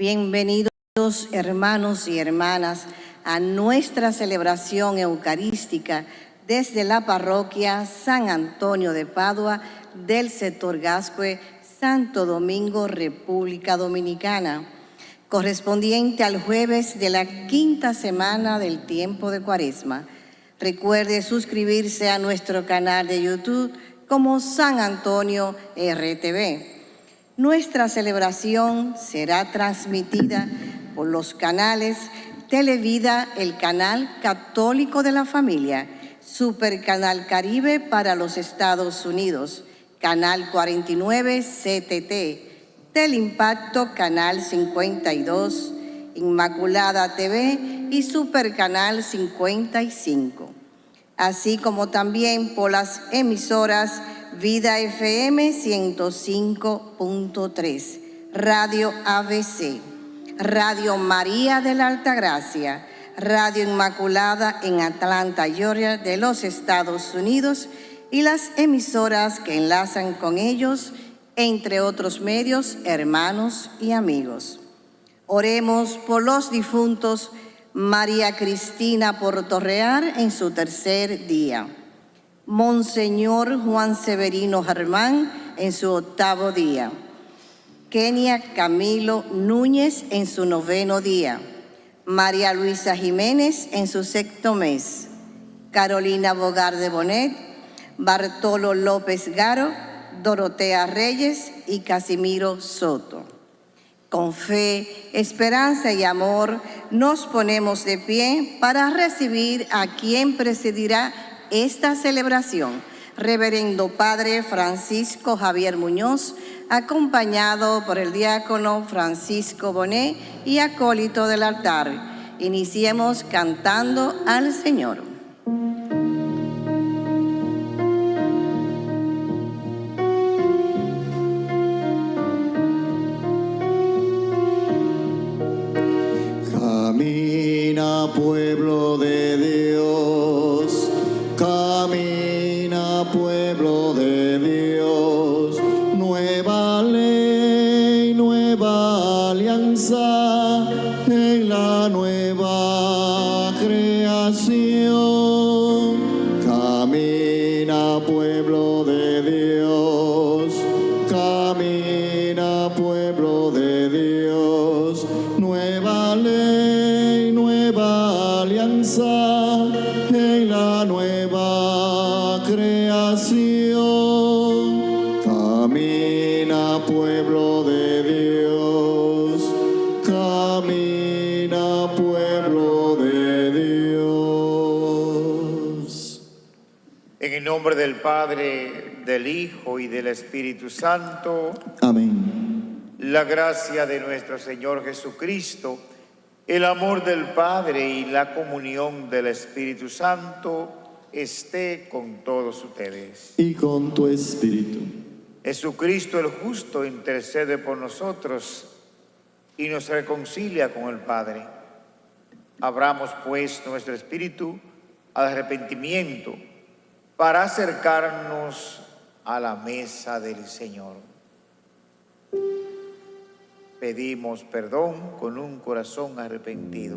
Bienvenidos hermanos y hermanas a nuestra celebración eucarística desde la parroquia San Antonio de Padua del sector Gascue, Santo Domingo, República Dominicana, correspondiente al jueves de la quinta semana del tiempo de Cuaresma. Recuerde suscribirse a nuestro canal de YouTube como San Antonio RTV. Nuestra celebración será transmitida por los canales Televida, el canal católico de la familia, Supercanal Caribe para los Estados Unidos, Canal 49 CTT, Teleimpacto Canal 52, Inmaculada TV y Supercanal 55, así como también por las emisoras Vida FM 105.3, Radio ABC, Radio María de la Altagracia, Radio Inmaculada en Atlanta, Georgia, de los Estados Unidos y las emisoras que enlazan con ellos, entre otros medios, hermanos y amigos. Oremos por los difuntos María Cristina Portorreal en su tercer día. Monseñor Juan Severino Germán en su octavo día. Kenia Camilo Núñez en su noveno día. María Luisa Jiménez en su sexto mes. Carolina Bogar de Bonet, Bartolo López Garo, Dorotea Reyes y Casimiro Soto. Con fe, esperanza y amor nos ponemos de pie para recibir a quien presidirá esta celebración, Reverendo Padre Francisco Javier Muñoz, acompañado por el diácono Francisco Bonet y acólito del altar. Iniciemos cantando al Señor. Padre, del Hijo y del Espíritu Santo, Amén. la gracia de nuestro Señor Jesucristo, el amor del Padre y la comunión del Espíritu Santo esté con todos ustedes. Y con tu espíritu. Jesucristo el justo intercede por nosotros y nos reconcilia con el Padre. Abramos pues nuestro espíritu al arrepentimiento para acercarnos a la mesa del Señor. Pedimos perdón con un corazón arrepentido.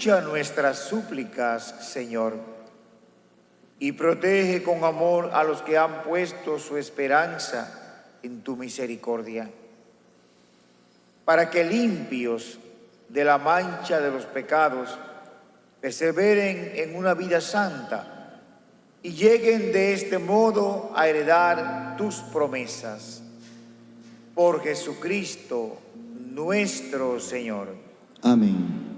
Escucha nuestras súplicas, Señor, y protege con amor a los que han puesto su esperanza en tu misericordia, para que limpios de la mancha de los pecados perseveren en una vida santa y lleguen de este modo a heredar tus promesas. Por Jesucristo nuestro Señor. Amén.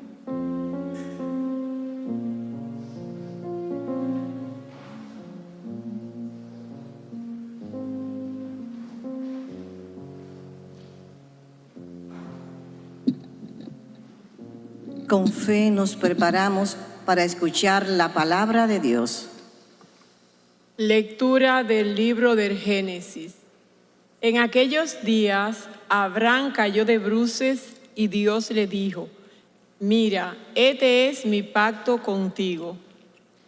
Con fe nos preparamos para escuchar la palabra de Dios. Lectura del libro del Génesis. En aquellos días, Abraham cayó de bruces y Dios le dijo, mira, este es mi pacto contigo.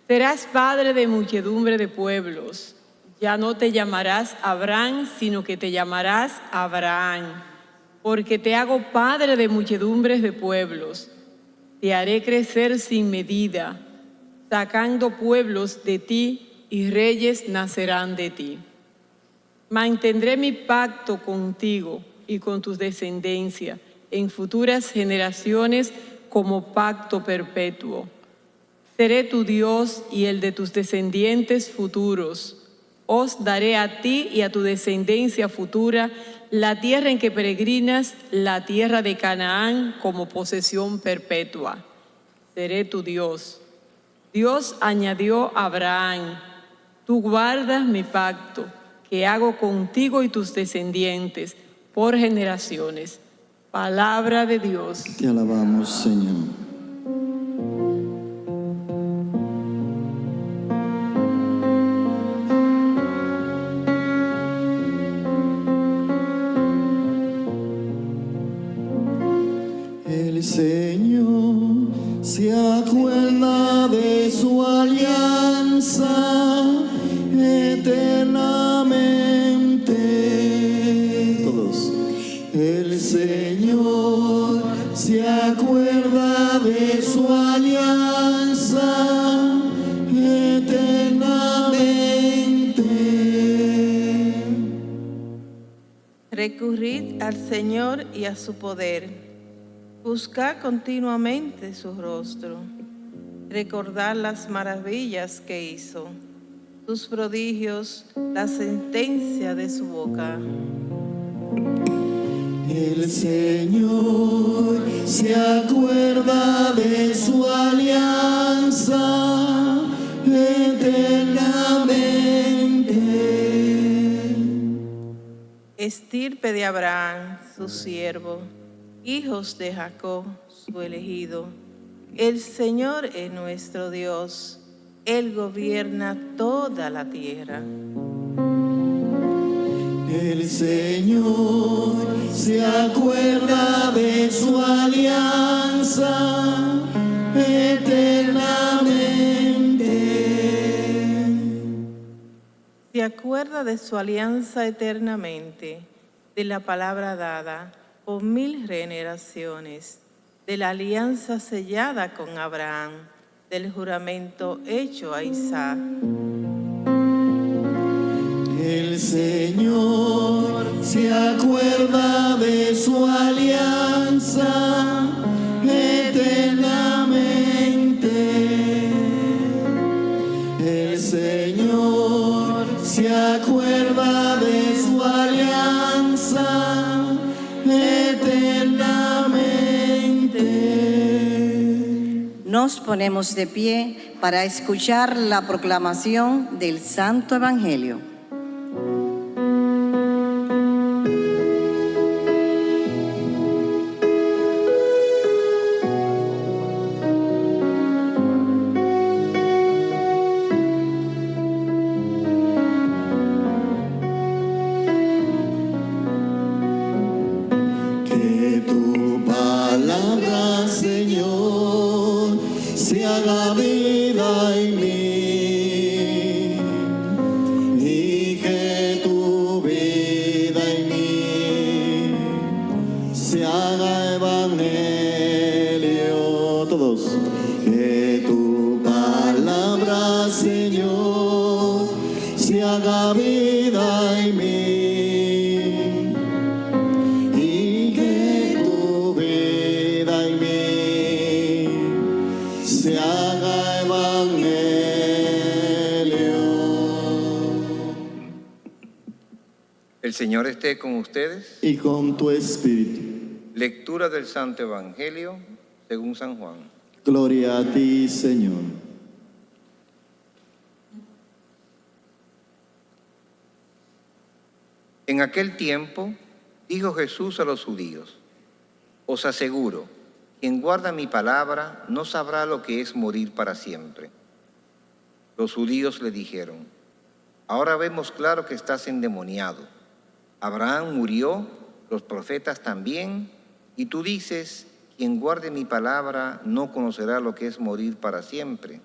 Serás padre de muchedumbre de pueblos. Ya no te llamarás Abraham, sino que te llamarás Abraham, porque te hago padre de muchedumbres de pueblos. Te haré crecer sin medida, sacando pueblos de ti y reyes nacerán de ti. Mantendré mi pacto contigo y con tus descendencias en futuras generaciones como pacto perpetuo. Seré tu Dios y el de tus descendientes futuros. Os daré a ti y a tu descendencia futura la tierra en que peregrinas, la tierra de Canaán como posesión perpetua. Seré tu Dios. Dios añadió a Abraham, tú guardas mi pacto que hago contigo y tus descendientes por generaciones. Palabra de Dios. Te alabamos, Señor. Señor y a su poder. Buscad continuamente su rostro. Recordad las maravillas que hizo, sus prodigios, la sentencia de su boca. El Señor se acuerda de su alianza Estirpe de Abraham, su siervo, hijos de Jacob, su elegido. El Señor es nuestro Dios, Él gobierna toda la tierra. El Señor se acuerda de su alianza eternamente. Se acuerda de su alianza eternamente, de la palabra dada por mil generaciones, de la alianza sellada con Abraham, del juramento hecho a Isaac. El Señor se acuerda de su alianza eternamente. Se acuerda de su alianza eternamente. Nos ponemos de pie para escuchar la proclamación del Santo Evangelio. Señor esté con ustedes. Y con tu espíritu. Lectura del Santo Evangelio según San Juan. Gloria a ti, Señor. En aquel tiempo dijo Jesús a los judíos, os aseguro, quien guarda mi palabra no sabrá lo que es morir para siempre. Los judíos le dijeron, ahora vemos claro que estás endemoniado. Abraham murió, los profetas también, y tú dices, quien guarde mi palabra no conocerá lo que es morir para siempre.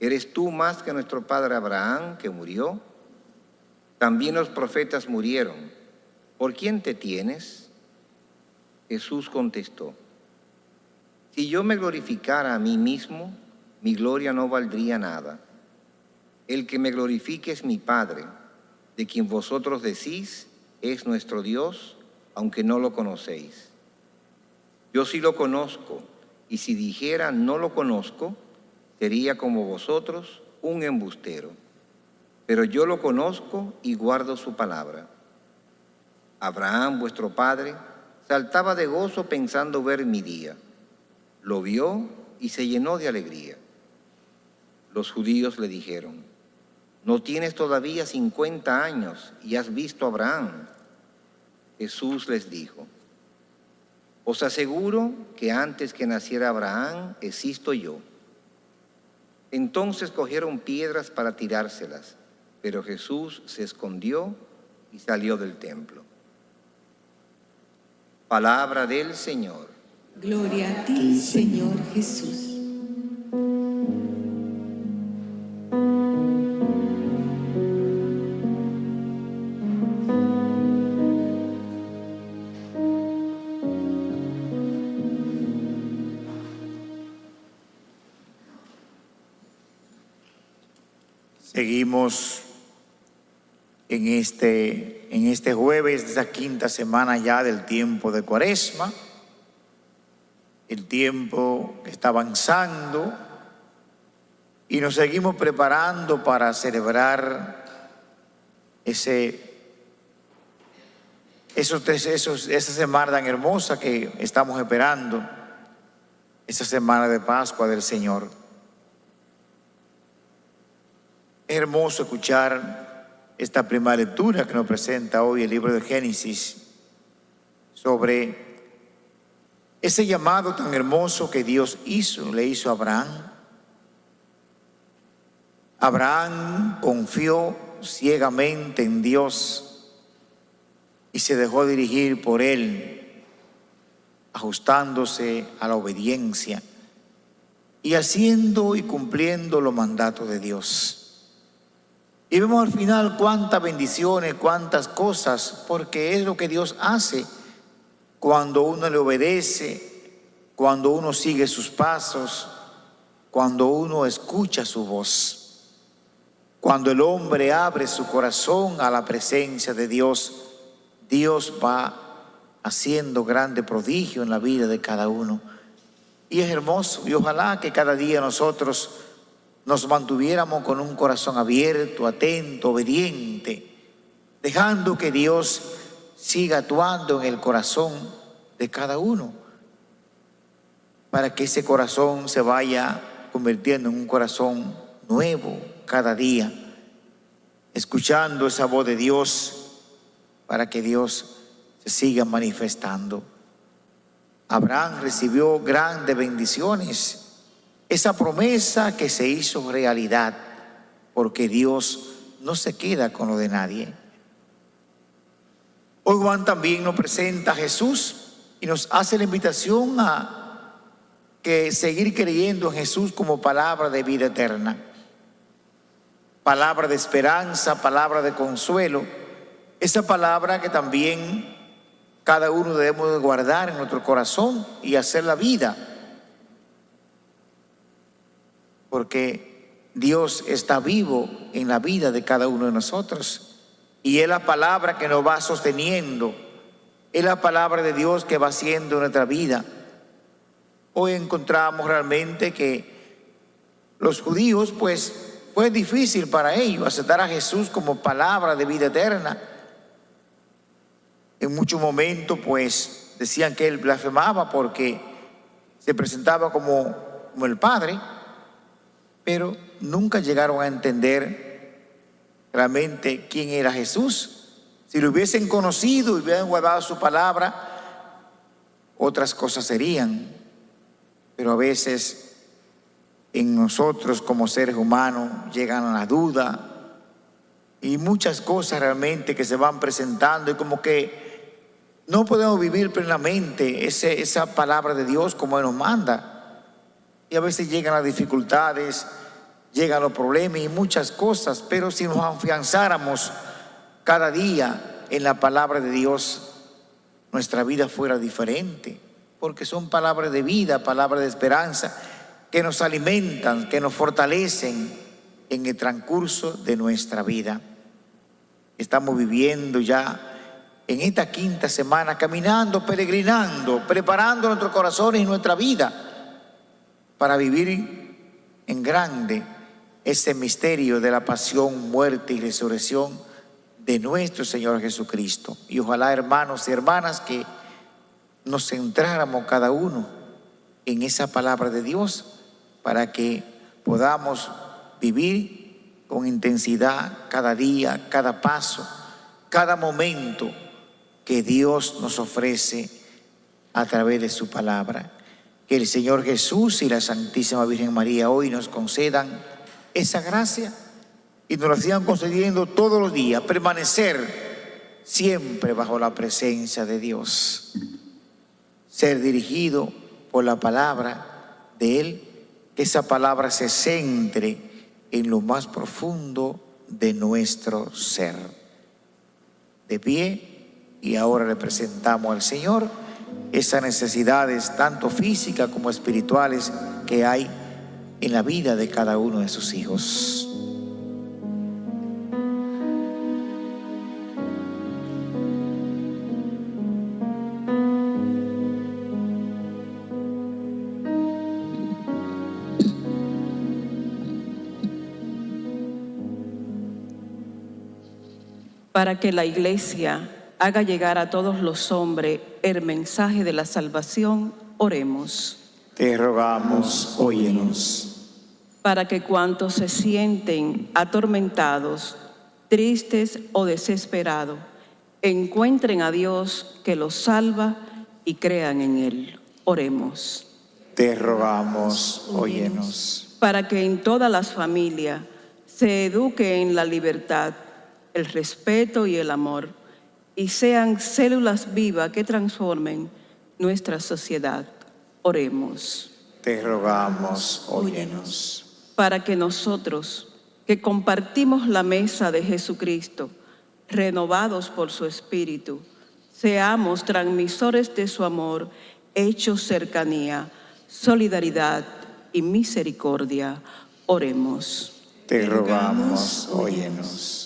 ¿Eres tú más que nuestro padre Abraham que murió? También los profetas murieron. ¿Por quién te tienes? Jesús contestó, si yo me glorificara a mí mismo, mi gloria no valdría nada. El que me glorifique es mi Padre, de quien vosotros decís es nuestro Dios, aunque no lo conocéis. Yo sí lo conozco, y si dijera no lo conozco, sería como vosotros un embustero. Pero yo lo conozco y guardo su palabra. Abraham, vuestro padre, saltaba de gozo pensando ver mi día. Lo vio y se llenó de alegría. Los judíos le dijeron, no tienes todavía 50 años y has visto a Abraham. Jesús les dijo, os aseguro que antes que naciera Abraham existo yo. Entonces cogieron piedras para tirárselas, pero Jesús se escondió y salió del templo. Palabra del Señor. Gloria a ti, Señor Jesús. Seguimos en este, en este jueves de esta quinta semana ya del tiempo de Cuaresma. El tiempo que está avanzando y nos seguimos preparando para celebrar ese, esos, esos, esa semana tan hermosa que estamos esperando, esa semana de Pascua del Señor. Es hermoso escuchar esta primera lectura que nos presenta hoy el libro de Génesis sobre ese llamado tan hermoso que Dios hizo, le hizo a Abraham. Abraham confió ciegamente en Dios y se dejó dirigir por él, ajustándose a la obediencia y haciendo y cumpliendo los mandatos de Dios. Y vemos al final cuántas bendiciones, cuántas cosas, porque es lo que Dios hace cuando uno le obedece, cuando uno sigue sus pasos, cuando uno escucha su voz. Cuando el hombre abre su corazón a la presencia de Dios, Dios va haciendo grande prodigio en la vida de cada uno. Y es hermoso, y ojalá que cada día nosotros nos mantuviéramos con un corazón abierto, atento, obediente, dejando que Dios siga actuando en el corazón de cada uno, para que ese corazón se vaya convirtiendo en un corazón nuevo cada día, escuchando esa voz de Dios, para que Dios se siga manifestando. Abraham recibió grandes bendiciones esa promesa que se hizo realidad, porque Dios no se queda con lo de nadie. Hoy Juan también nos presenta a Jesús y nos hace la invitación a que seguir creyendo en Jesús como palabra de vida eterna, palabra de esperanza, palabra de consuelo, esa palabra que también cada uno debemos de guardar en nuestro corazón y hacer la vida porque Dios está vivo en la vida de cada uno de nosotros. Y es la palabra que nos va sosteniendo. Es la palabra de Dios que va haciendo nuestra vida. Hoy encontramos realmente que los judíos, pues, fue difícil para ellos aceptar a Jesús como palabra de vida eterna. En muchos momentos, pues, decían que él blasfemaba porque se presentaba como, como el Padre, pero nunca llegaron a entender realmente quién era Jesús. Si lo hubiesen conocido y hubieran guardado su palabra, otras cosas serían. Pero a veces en nosotros como seres humanos llegan a la duda y muchas cosas realmente que se van presentando y como que no podemos vivir plenamente esa palabra de Dios como Él nos manda. Y a veces llegan las dificultades, llegan los problemas y muchas cosas, pero si nos afianzáramos cada día en la palabra de Dios, nuestra vida fuera diferente, porque son palabras de vida, palabras de esperanza, que nos alimentan, que nos fortalecen en el transcurso de nuestra vida. Estamos viviendo ya en esta quinta semana, caminando, peregrinando, preparando nuestros corazones y nuestra vida para vivir en grande ese misterio de la pasión, muerte y resurrección de nuestro Señor Jesucristo. Y ojalá, hermanos y hermanas, que nos centráramos cada uno en esa palabra de Dios para que podamos vivir con intensidad cada día, cada paso, cada momento que Dios nos ofrece a través de su palabra. Que el Señor Jesús y la Santísima Virgen María hoy nos concedan esa gracia y nos la sigan concediendo todos los días, permanecer siempre bajo la presencia de Dios, ser dirigido por la palabra de Él, que esa palabra se centre en lo más profundo de nuestro ser. De pie, y ahora le presentamos al Señor esas necesidades, tanto físicas como espirituales, que hay en la vida de cada uno de sus hijos. para que la iglesia haga llegar a todos los hombres el mensaje de la salvación, oremos. Te rogamos, óyenos. Para que cuantos se sienten atormentados, tristes o desesperados, encuentren a Dios que los salva y crean en Él. Oremos. Te rogamos, óyenos. Para que en todas las familias se eduque en la libertad, el respeto y el amor y sean células vivas que transformen nuestra sociedad. Oremos. Te rogamos, óyenos. Para que nosotros, que compartimos la mesa de Jesucristo, renovados por su Espíritu, seamos transmisores de su amor, hechos cercanía, solidaridad y misericordia. Oremos. Te rogamos, óyenos.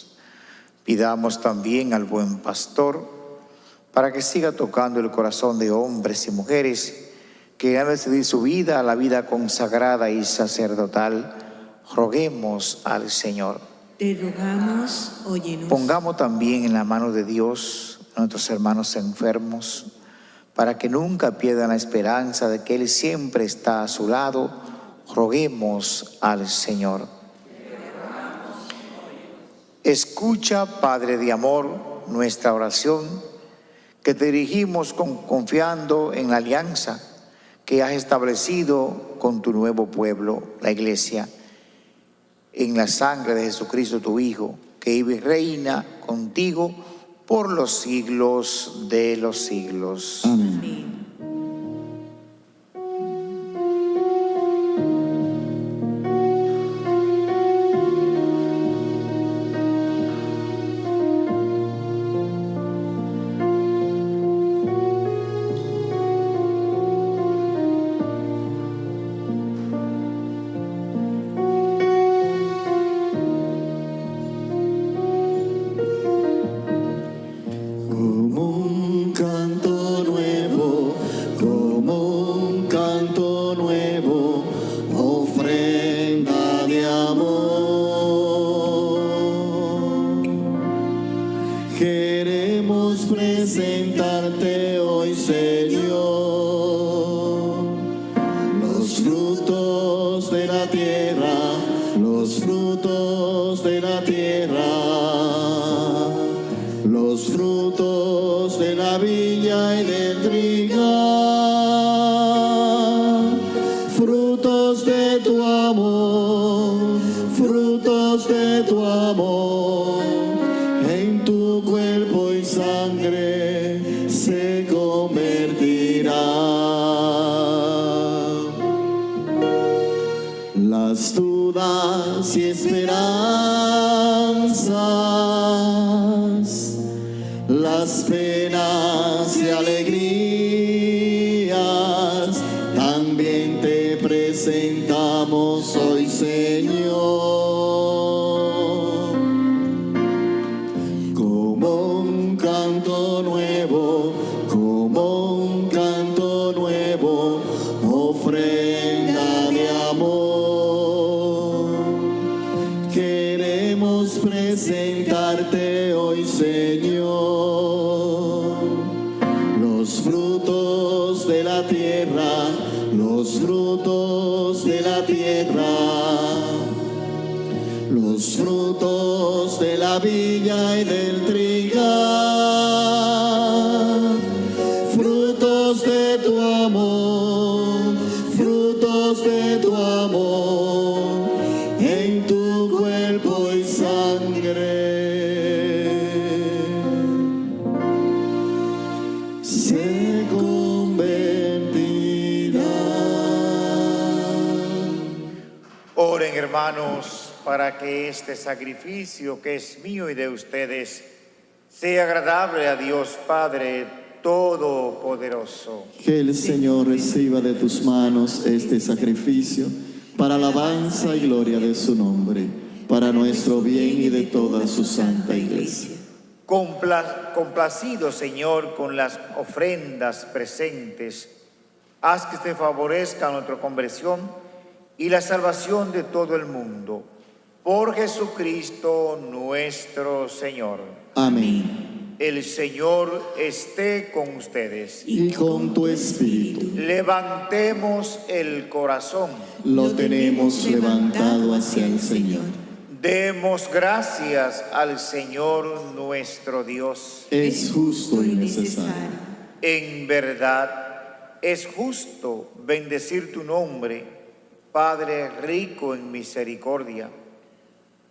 Pidamos también al buen pastor para que siga tocando el corazón de hombres y mujeres que han decidido su vida a la vida consagrada y sacerdotal. Roguemos al Señor. Te rogamos, óyenos. Pongamos también en la mano de Dios a nuestros hermanos enfermos para que nunca pierdan la esperanza de que Él siempre está a su lado. Roguemos al Señor. Escucha, Padre de amor, nuestra oración, que te dirigimos con, confiando en la alianza que has establecido con tu nuevo pueblo, la iglesia, en la sangre de Jesucristo tu Hijo, que vive y reina contigo por los siglos de los siglos. Amén. Los frutos de la tierra, los frutos de la viña y del hermanos para que este sacrificio que es mío y de ustedes sea agradable a Dios Padre Todopoderoso. Que el Señor reciba de tus manos este sacrificio para alabanza y gloria de su nombre, para nuestro bien y de toda su santa iglesia. Compla- complacido, Señor, con las ofrendas presentes, haz que se favorezca nuestra conversión y la salvación de todo el mundo. Por Jesucristo nuestro Señor. Amén. El Señor esté con ustedes. Y con tu espíritu Levantemos el corazón. lo tenemos levantado hacia el Señor. Demos gracias al Señor nuestro Dios. Es justo y necesario. En verdad, es justo bendecir tu nombre, Padre rico en misericordia.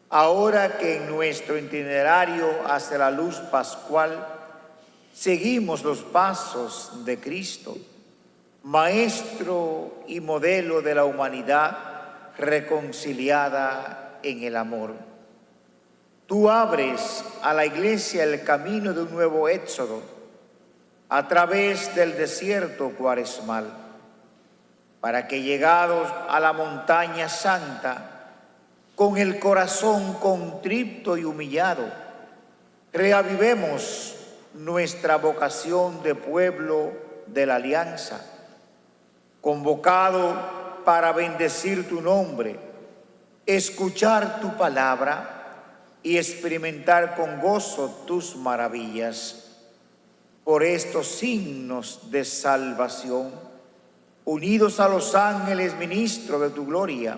Ahora que en nuestro itinerario hacia la luz pascual seguimos los pasos de Cristo, Maestro y modelo de la humanidad reconciliada en el amor. Tú abres a la iglesia el camino de un nuevo éxodo a través del desierto cuaresmal, para que llegados a la montaña santa, con el corazón contrito y humillado, reavivemos nuestra vocación de pueblo de la alianza, convocado para bendecir tu nombre, escuchar tu palabra y experimentar con gozo tus maravillas. Por estos signos de salvación, unidos a los ángeles ministros de tu gloria,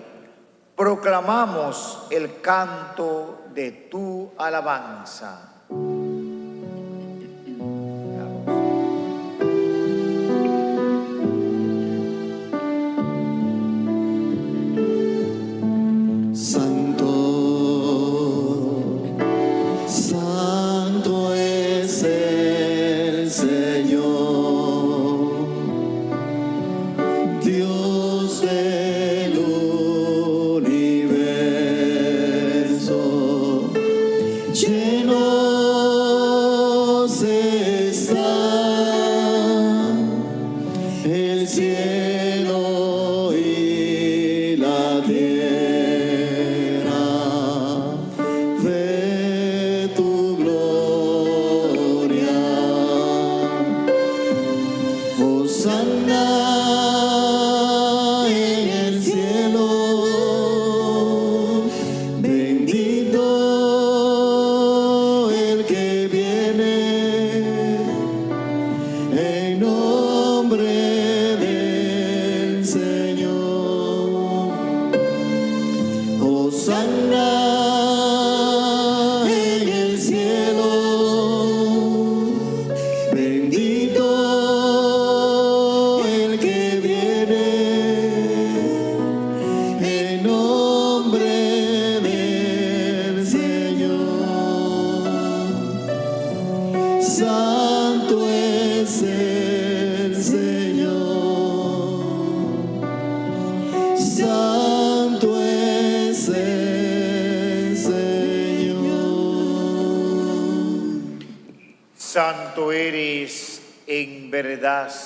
proclamamos el canto de tu alabanza.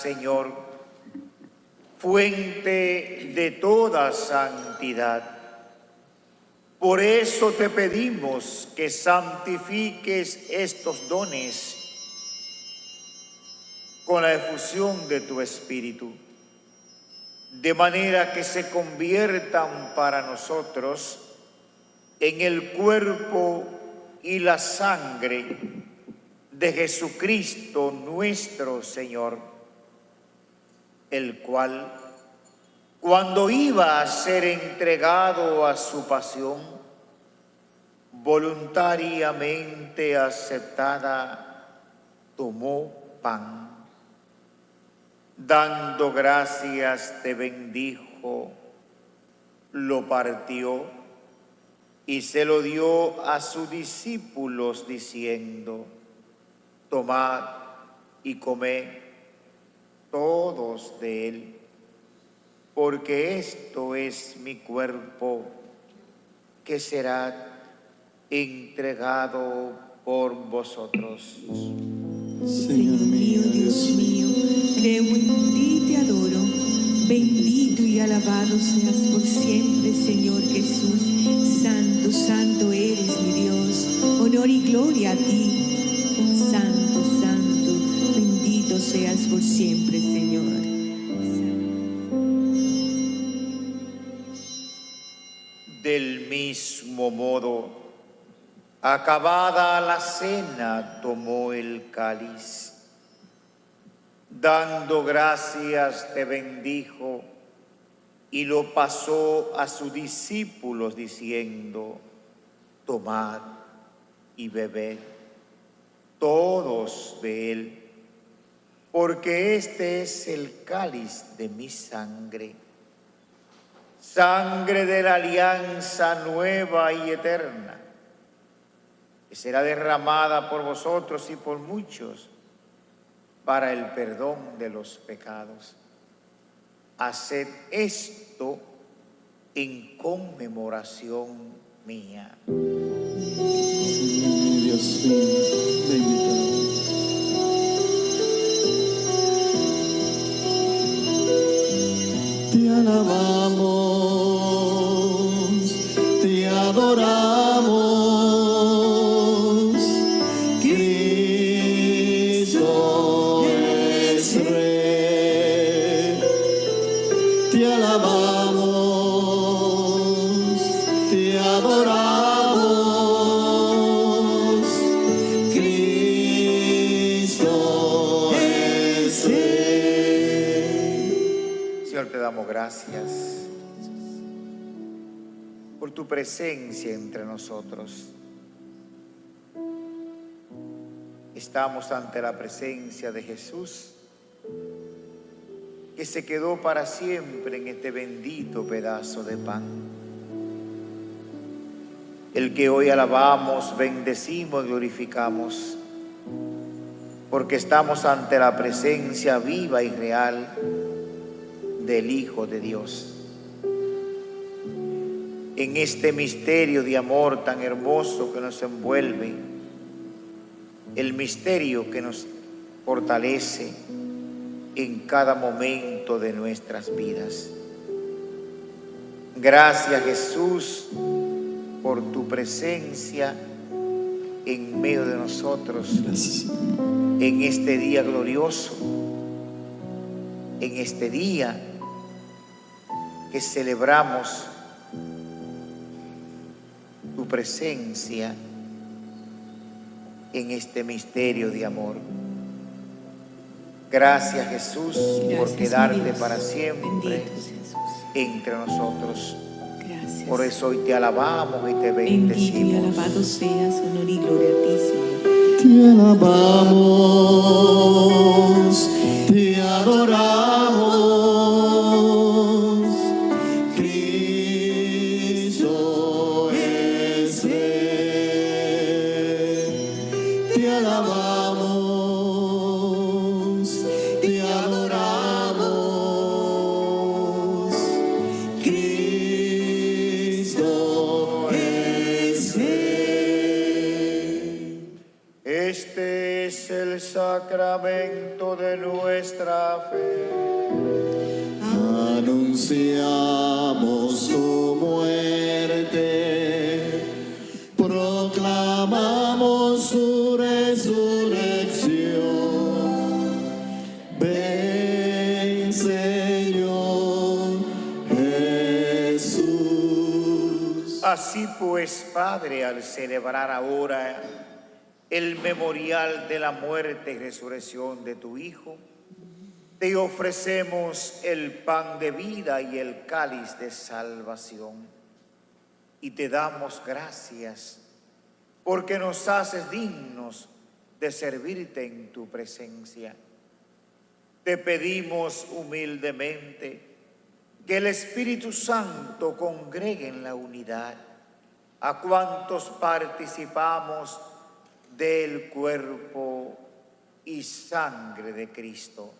Señor, fuente de toda santidad. Por eso te pedimos que santifiques estos dones con la efusión de tu Espíritu, de manera que se conviertan para nosotros en el cuerpo y la sangre de Jesucristo nuestro Señor, el cual, cuando iba a ser entregado a su pasión, voluntariamente aceptada, tomó pan, dando gracias te bendijo, lo partió y se lo dio a sus discípulos diciendo, tomad y comed todos de él, porque esto es mi cuerpo que será entregado por vosotros. Señor mío, Dios mío, creo en ti y te adoro. Bendito y alabado seas por siempre, Señor Jesús. Santo, santo eres mi Dios. Honor y gloria a ti. Seas por siempre, Señor. Del mismo modo, acabada la cena, tomó el cáliz. Dando gracias, te bendijo y lo pasó a sus discípulos diciendo, tomad y bebed todos de él, porque este es el cáliz de mi sangre sangre de la alianza nueva y eterna, que será derramada por vosotros y por muchos para el perdón de los pecados. Haced esto en conmemoración mía. Tu presencia entre nosotros. Estamos ante la presencia de Jesús, que se quedó para siempre en este bendito pedazo de pan. El que hoy alabamos, bendecimos, glorificamos, porque estamos ante la presencia viva y real del Hijo de Dios. En este misterio de amor tan hermoso que nos envuelve, el misterio que nos fortalece en cada momento de nuestras vidas. Gracias Jesús por tu presencia en medio de nosotros Gracias. en este día glorioso, en este día que celebramos presencia en este misterio de amor. Gracias Jesús por Gracias, quedarte Dios. para siempre entre nosotros. Gracias. Por eso hoy te alabamos y te Bendito y bendecimos. alabado seas, honor y gloria a ti, Señor. Te alabamos, pues, Padre, al celebrar ahora el memorial de la muerte y resurrección de tu Hijo, te ofrecemos el pan de vida y el cáliz de salvación. Y te damos gracias porque nos haces dignos de servirte en tu presencia. Te pedimos humildemente que el Espíritu Santo congregue en la unidad a cuantos participamos del cuerpo y sangre de Cristo.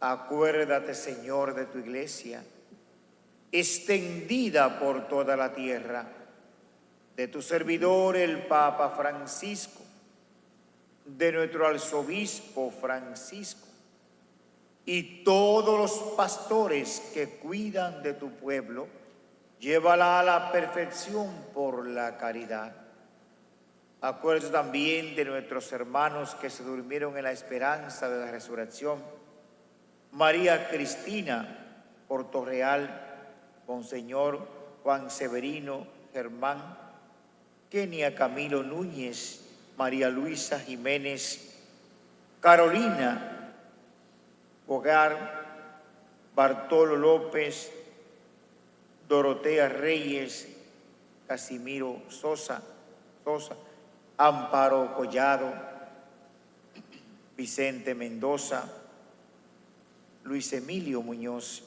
Acuérdate, Señor, de tu iglesia, extendida por toda la tierra, de tu servidor el Papa Francisco, de nuestro arzobispo Francisco, y todos los pastores que cuidan de tu pueblo, llévala a la perfección por la caridad. Acuérdate también de nuestros hermanos que se durmieron en la esperanza de la resurrección. María Cristina Portorreal, Monseñor Juan Severino Germán, Kenia Camilo Núñez, María Luisa Jiménez, Carolina Hogar, Bartolo López, Dorotea Reyes, Casimiro Sosa, Sosa, Amparo Collado, Vicente Mendoza, Luis Emilio Muñoz,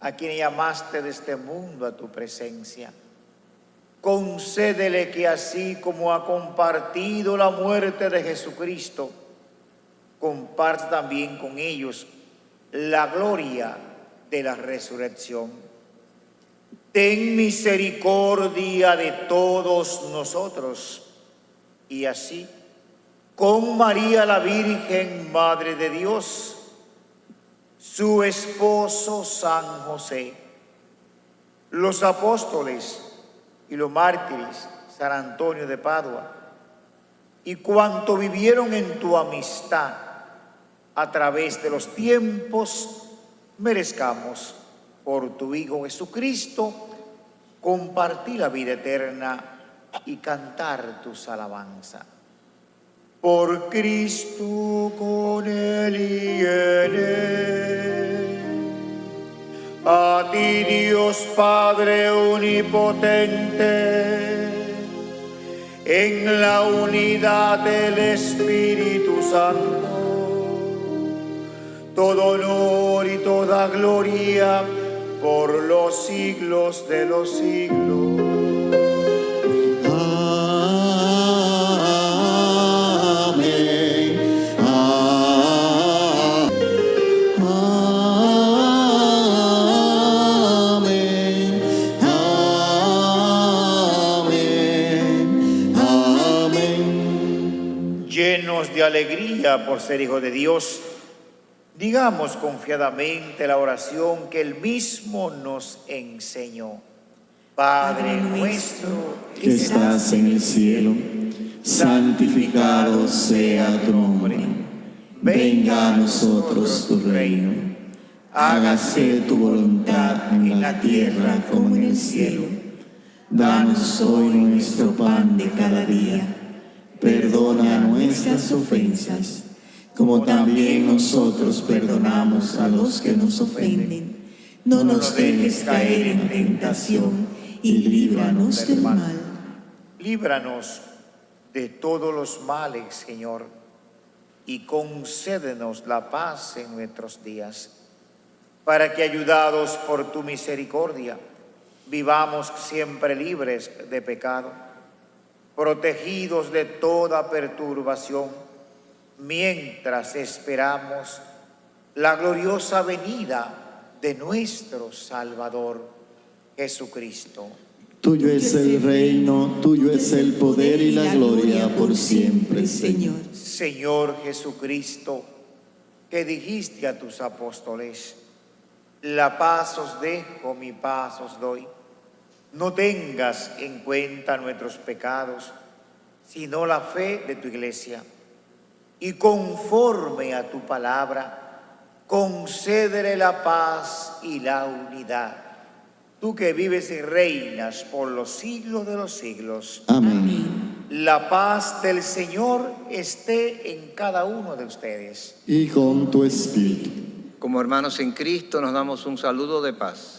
a quien llamaste de este mundo a tu presencia. Concédele que así como ha compartido la muerte de Jesucristo, comparte también con ellos la gloria de la resurrección. Ten misericordia de todos nosotros. Y así, con María la Virgen, Madre de Dios, su esposo San José, los apóstoles y los mártires, San Antonio de Padua, y cuanto vivieron en tu amistad a través de los tiempos, merezcamos por tu Hijo Jesucristo compartir la vida eterna y cantar tus alabanzas. Por Cristo con Él y en Él. A ti Dios Padre Omnipotente, en la unidad del Espíritu Santo, todo honor y toda gloria por los siglos de los siglos. Ah-. Llenos de alegría por ser hijos de Dios, digamos confiadamente la oración que Él mismo nos enseñó. Padre nuestro, que estás en el cielo, santificado sea tu nombre. Venga a nosotros tu reino. Hágase tu voluntad en la tierra como en el cielo. Danos hoy nuestro pan de cada día. Perdona nuestras ofensas, como también nosotros perdonamos a los que nos ofenden. No nos dejes caer en tentación y líbranos del mal. Líbranos de todos los males, Señor, y concédenos la paz en nuestros días, para que, ayudados por tu misericordia, vivamos siempre libres de pecado, protegidos de toda perturbación, mientras esperamos la gloriosa venida de nuestro Salvador Jesucristo. Tuyo es el reino, tuyo es el poder y la gloria por siempre, Señor. Señor Jesucristo, que dijiste a tus apóstoles, la paz os dejo, mi paz os doy. No tengas en cuenta nuestros pecados, sino la fe de tu iglesia. Y conforme a tu palabra, concédele la paz y la unidad. Tú que vives y reinas por los siglos de los siglos. Amén. La paz del Señor esté en cada uno de ustedes. Y con tu espíritu. Como hermanos en Cristo nos damos un saludo de paz.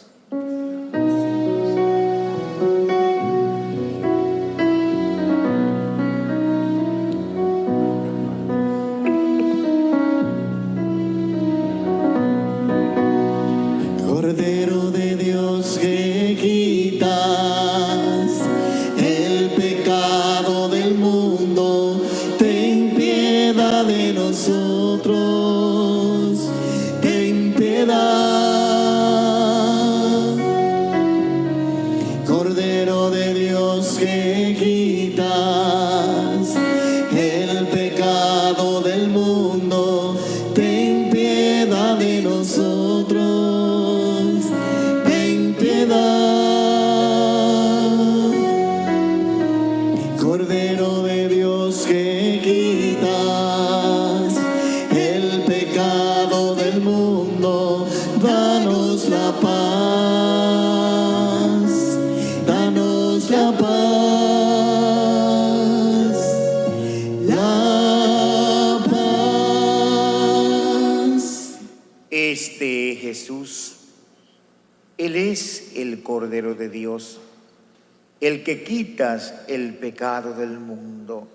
El pecado del mundo.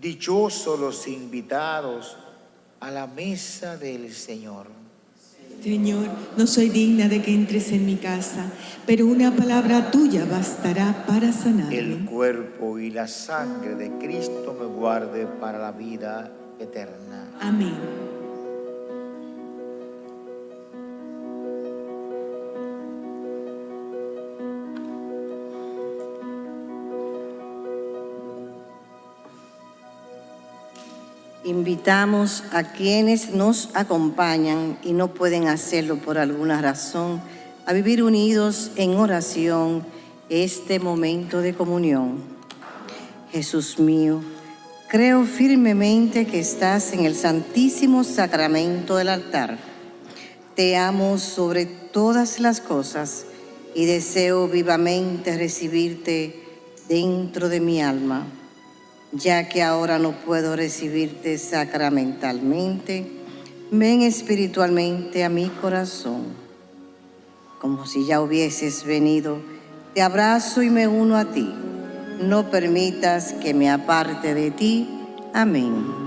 Dichosos los invitados a la mesa del Señor. Señor, no soy digna de que entres en mi casa, pero una palabra tuya bastará para El sanarme. cuerpo y la sangre de Cristo me guarde para la vida eterna. Amén. Invitamos a quienes nos acompañan y no pueden hacerlo por alguna razón a vivir unidos en oración este momento de comunión. Jesús mío, creo firmemente que estás en el santísimo sacramento del altar. Te amo sobre todas las cosas y deseo vivamente recibirte dentro de mi alma ya que ahora no puedo recibirte sacramentalmente, ven espiritualmente a mi corazón. Como si ya hubieses venido, te abrazo y me uno a ti. No permitas que me aparte de ti. Amén.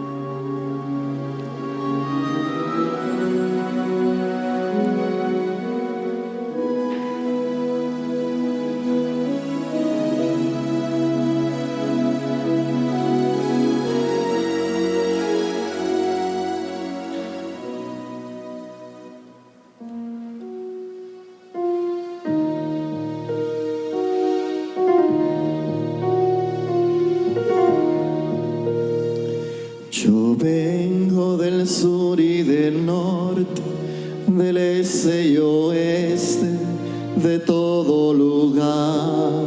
Del este de todo lugar.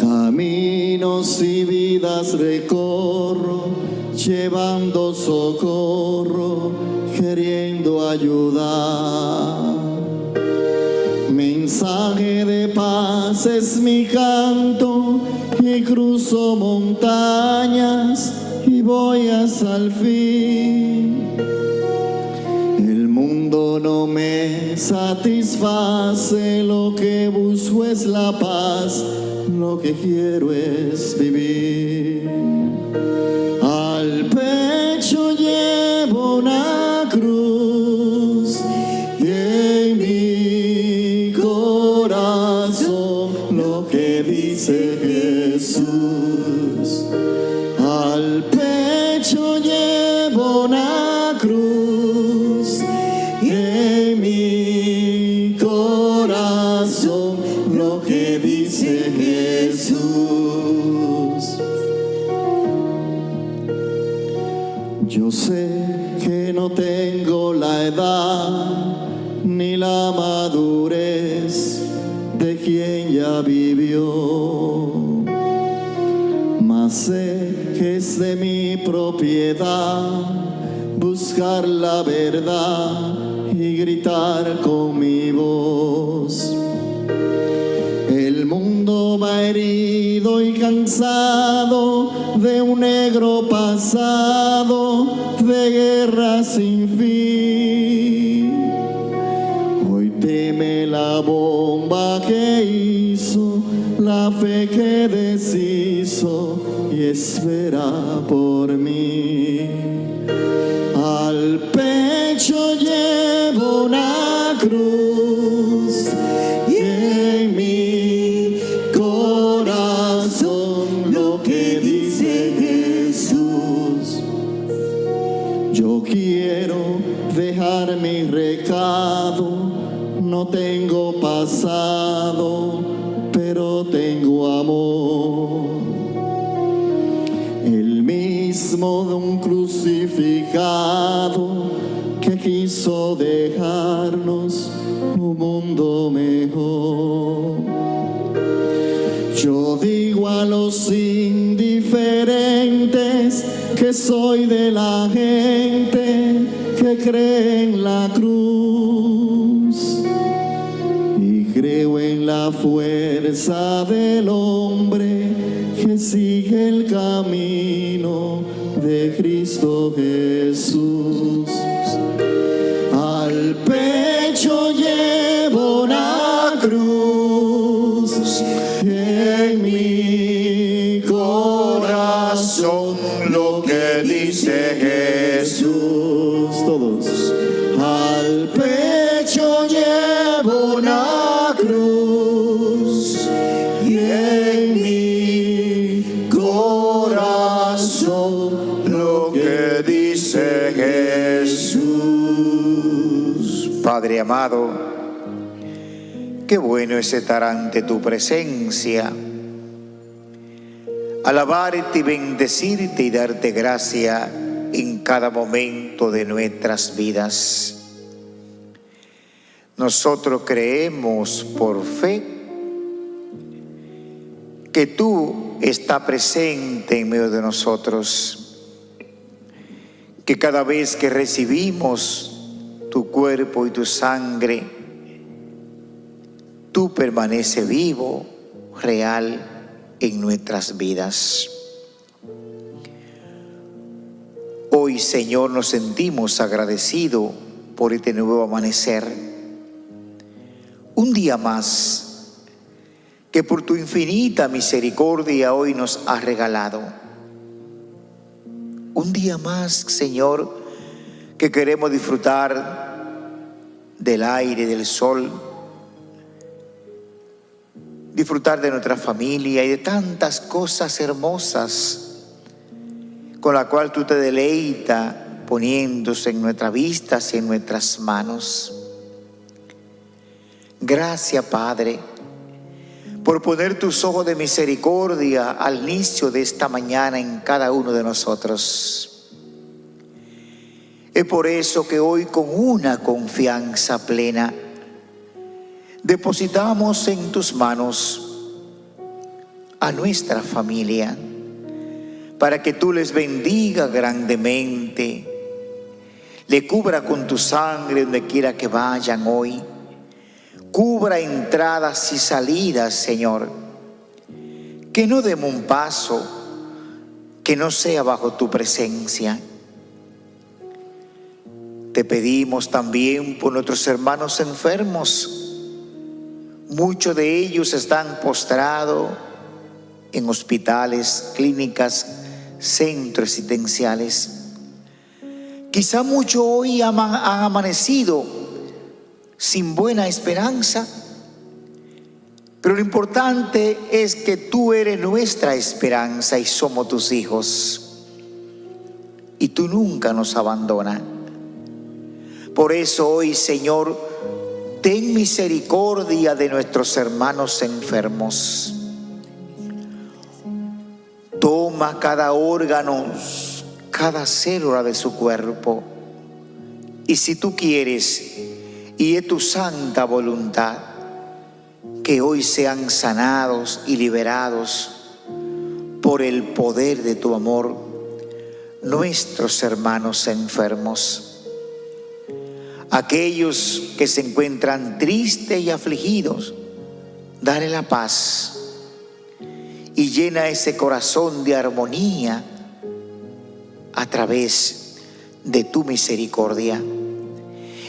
Caminos y vidas recorro, llevando socorro, queriendo ayudar. Mensaje de paz es mi canto y cruzo montañas y voy hasta el fin. Satisface, lo que busco es la paz, lo que quiero es vivir. De quien ya vivió mas sé que es de mi propiedad buscar la verdad y gritar con mi voz. El mundo va herido y cansado de un negro pasado de guerra sin fin. La bomba que hizo, la fe que deshizo y espera por mí. Al pecho llevo una cruz y en mi corazón lo que dice Jesús. Yo quiero dejar mi recado, no tengo pasado, pero tengo amor. El mismo de un crucificado que quiso dejarnos un mundo mejor. Yo digo a los indiferentes que soy de la gente que cree en la cruz la fuerza del hombre que sigue el camino de Cristo Jesús. Amado, qué bueno es estar ante tu presencia, alabarte y bendecirte y darte gracia en cada momento de nuestras vidas. Nosotros creemos por fe que tú estás presente en medio de nosotros, que cada vez que recibimos tu cuerpo y tu sangre, tú permaneces vivo, real en nuestras vidas. Hoy, Señor, nos sentimos agradecidos por este nuevo amanecer. Un día más que por tu infinita misericordia hoy nos has regalado. Un día más, Señor, que queremos disfrutar del aire, del sol, disfrutar de nuestra familia y de tantas cosas hermosas con la cual tú te deleitas poniéndose en nuestras vistas y en nuestras manos. Gracias, Padre, por poner tus ojos de misericordia al inicio de esta mañana en cada uno de nosotros. Es por eso que hoy con una confianza plena depositamos en tus manos a nuestra familia para que tú les bendiga grandemente, le cubra con tu sangre donde quiera que vayan hoy, cubra entradas y salidas, Señor, que no demos un paso que no sea bajo tu presencia. Te pedimos también por nuestros hermanos enfermos. Muchos de ellos están postrados en hospitales, clínicas, centros residenciales. Quizá muchos hoy han amanecido sin buena esperanza, pero lo importante es que tú eres nuestra esperanza y somos tus hijos. Y tú nunca nos abandonas. Por eso hoy, Señor, ten misericordia de nuestros hermanos enfermos. Toma cada órgano, cada célula de su cuerpo. Y si tú quieres, y es tu santa voluntad, que hoy sean sanados y liberados por el poder de tu amor nuestros hermanos enfermos, aquellos que se encuentran tristes y afligidos, dale la paz y llena ese corazón de armonía a través de tu misericordia.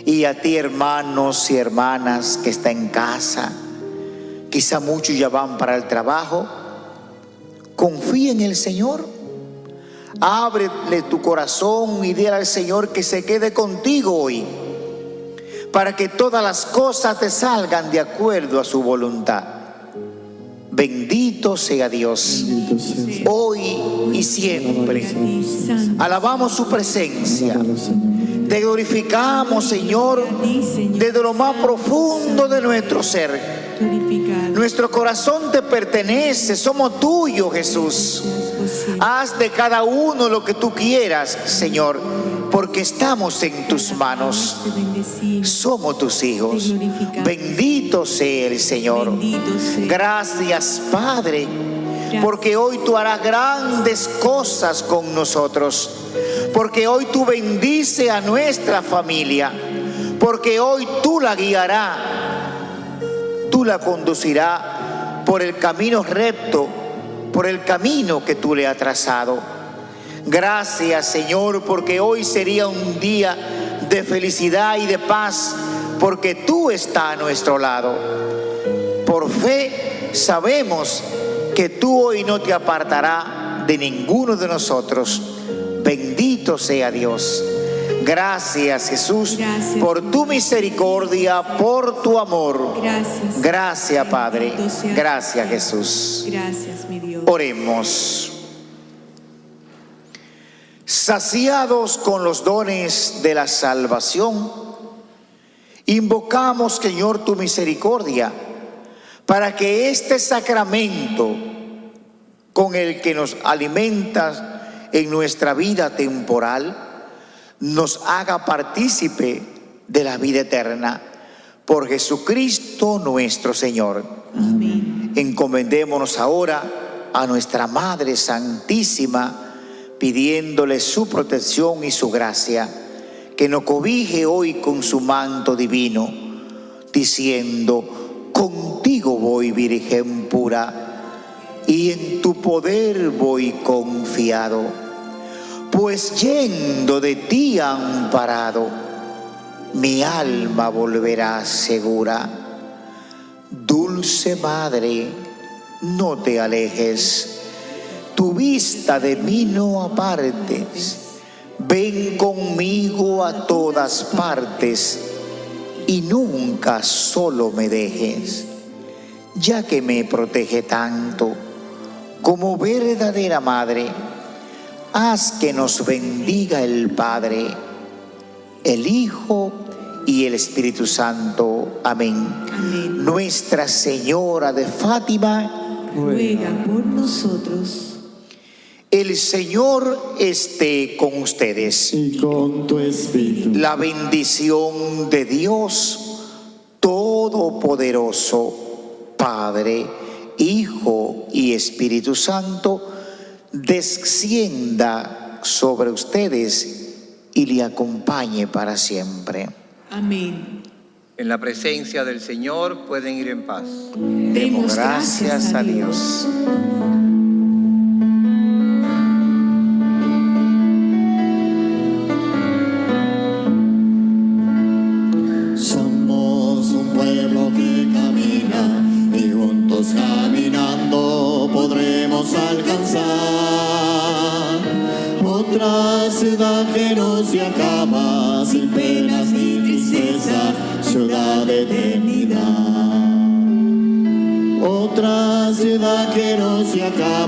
Y a ti hermanos y hermanas que está en casa, quizá muchos ya van para el trabajo, confía en el Señor. Ábrele tu corazón y dile al Señor que se quede contigo hoy, para que todas las cosas te salgan de acuerdo a su voluntad. Bendito sea Dios, hoy y siempre. Alabamos su presencia. Te glorificamos, Señor, desde lo más profundo de nuestro ser. Nuestro corazón te pertenece, somos tuyos, Jesús. Haz de cada uno lo que tú quieras, Señor, porque estamos en tus manos. Somos tus hijos. Bendito sea el Señor. Gracias, Padre, porque hoy tú harás grandes cosas con nosotros. Porque hoy tú bendice a nuestra familia. Porque hoy tú la guiarás. La conducirás por el camino recto, por el camino que tú le has trazado. Gracias Señor, porque hoy sería un día de felicidad y de paz, porque tú estás a nuestro lado. Por fe sabemos que tú hoy no te apartarás de ninguno de nosotros. Bendito sea Dios. Gracias Jesús Gracias. por tu misericordia, por tu amor. Gracias. Gracias Padre. Gracias. Jesús. Gracias, mi Dios. Oremos. Saciados con los dones de la salvación, invocamos, Señor, tu misericordia para que este sacramento con el que nos alimentas en nuestra vida temporal nos haga partícipe de la vida eterna por Jesucristo nuestro Señor. Amén. Encomendémonos ahora a nuestra Madre Santísima, pidiéndole su protección y su gracia, que nos cobije hoy con su manto divino, diciendo, contigo voy, Virgen pura, y en tu poder voy confiado, pues yendo de ti amparado, mi alma volverá segura. Dulce Madre, no te alejes, tu vista de mí no apartes, ven conmigo a todas partes y nunca solo me dejes, ya que me protege tanto como verdadera Madre, haz que nos bendiga el Padre, el Hijo y el Espíritu Santo. Amén. Amén. Nuestra Señora de Fátima, Ruega por nosotros. el Señor esté con ustedes. y con tu espíritu. La bendición de Dios Todopoderoso, Padre, Hijo y Espíritu Santo, descienda sobre ustedes y le acompañe para siempre. Amén. En la presencia del Señor pueden ir en paz. Demos gracias a Dios. Se acaba, sin penas ni tristeza, ciudad de eternidad. Otra ciudad que no se acaba,